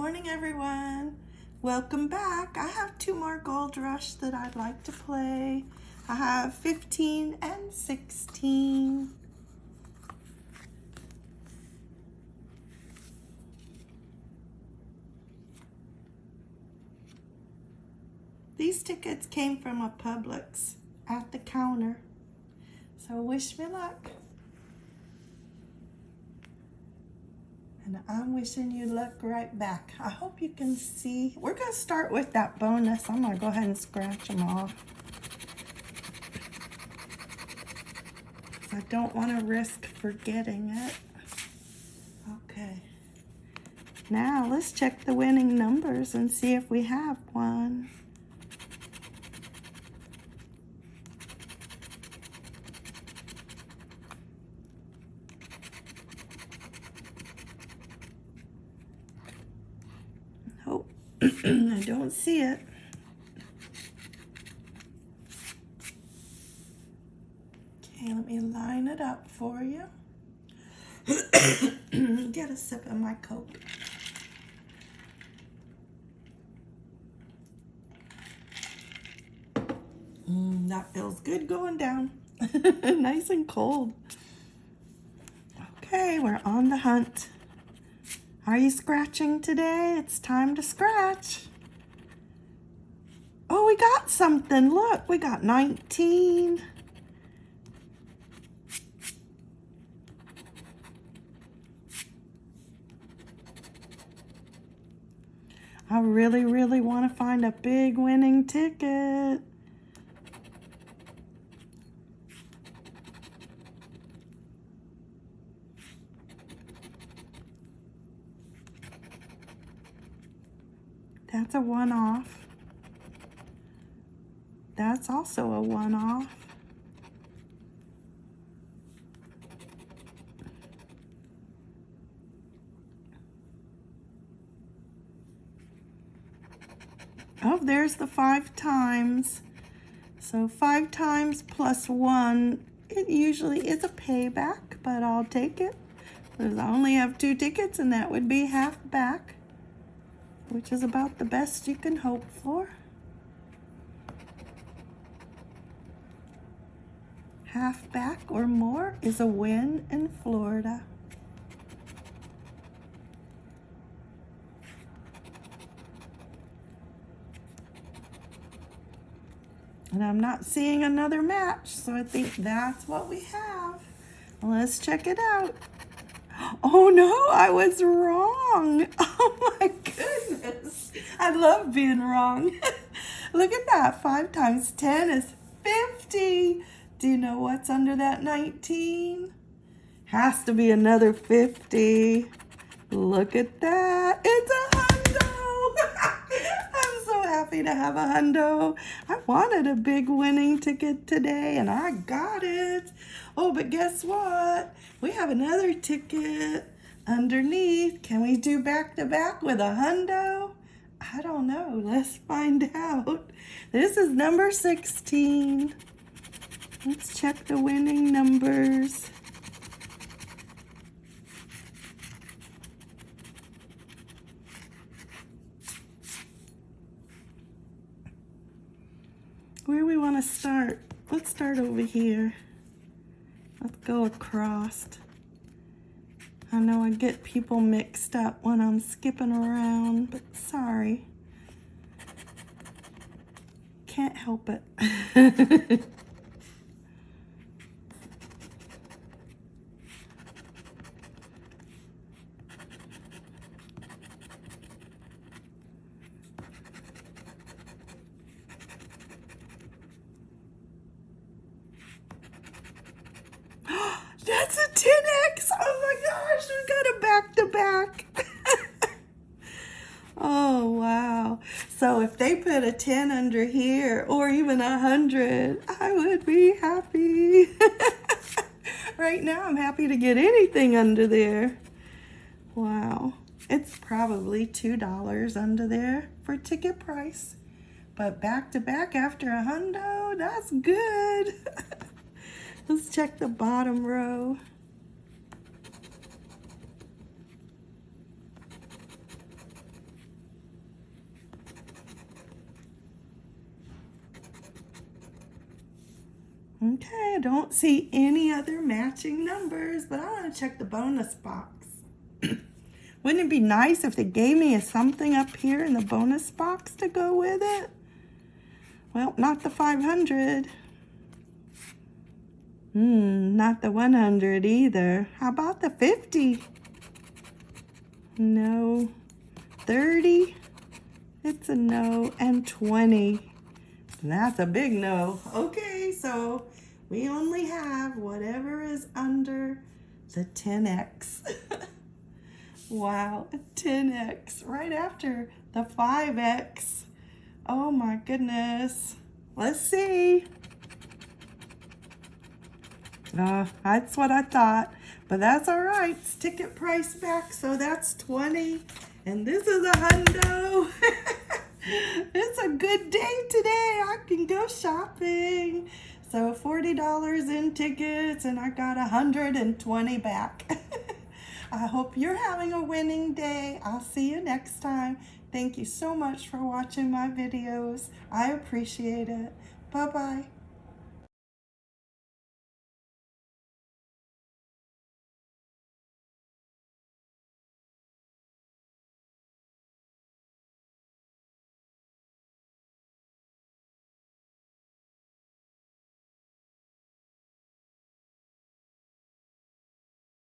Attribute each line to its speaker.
Speaker 1: morning, everyone. Welcome back. I have two more Gold Rush that I'd like to play. I have 15 and 16. These tickets came from a Publix at the counter. So wish me luck. And I'm wishing you luck right back. I hope you can see. We're going to start with that bonus. I'm going to go ahead and scratch them off. I don't want to risk forgetting it. Okay. Now let's check the winning numbers and see if we have one. I don't see it. Okay, let me line it up for you. Get a sip of my Coke. Mm, that feels good going down. nice and cold. Okay, we're on the hunt. Are you scratching today? It's time to scratch. Oh, we got something. Look, we got 19. I really, really want to find a big winning ticket. That's a one-off. That's also a one-off. Oh, there's the five times. So five times plus one, it usually is a payback, but I'll take it. Because I only have two tickets and that would be half back which is about the best you can hope for. Half back or more is a win in Florida. And I'm not seeing another match, so I think that's what we have. Let's check it out. Oh no, I was wrong. Oh my goodness. I love being wrong. Look at that. 5 times 10 is 50. Do you know what's under that 19? Has to be another 50. Look at that. It's a hundo. I'm so happy to have a hundo. I wanted a big winning ticket today and I got it. Oh, but guess what? We have another ticket underneath. Can we do back to back with a hundo? I don't know. Let's find out. This is number 16. Let's check the winning numbers. Where we want to start? Let's start over here. Let's go across. I know I get people mixed up when I'm skipping around, but sorry. Can't help it. That's a 10X. Oh my gosh, we got a back to back. oh, wow. So if they put a 10 under here or even a 100, I would be happy. right now, I'm happy to get anything under there. Wow. It's probably $2 under there for ticket price. But back to back after a hundo, that's good. Let's check the bottom row. Okay, I don't see any other matching numbers, but I want to check the bonus box. Wouldn't it be nice if they gave me a something up here in the bonus box to go with it? Well, not the 500. Hmm, not the 100 either. How about the 50? No. 30? It's a no. And 20. That's a big no. Okay, so we only have whatever is under the 10x. wow, 10x right after the 5x. Oh my goodness. Let's see. Uh, that's what I thought. But that's all right. It's ticket price back, so that's 20. And this is a hundo. it's a good day today. I can go shopping. So $40 in tickets and I got 120 back. I hope you're having a winning day. I'll see you next time. Thank you so much for watching my videos. I appreciate it. Bye-bye.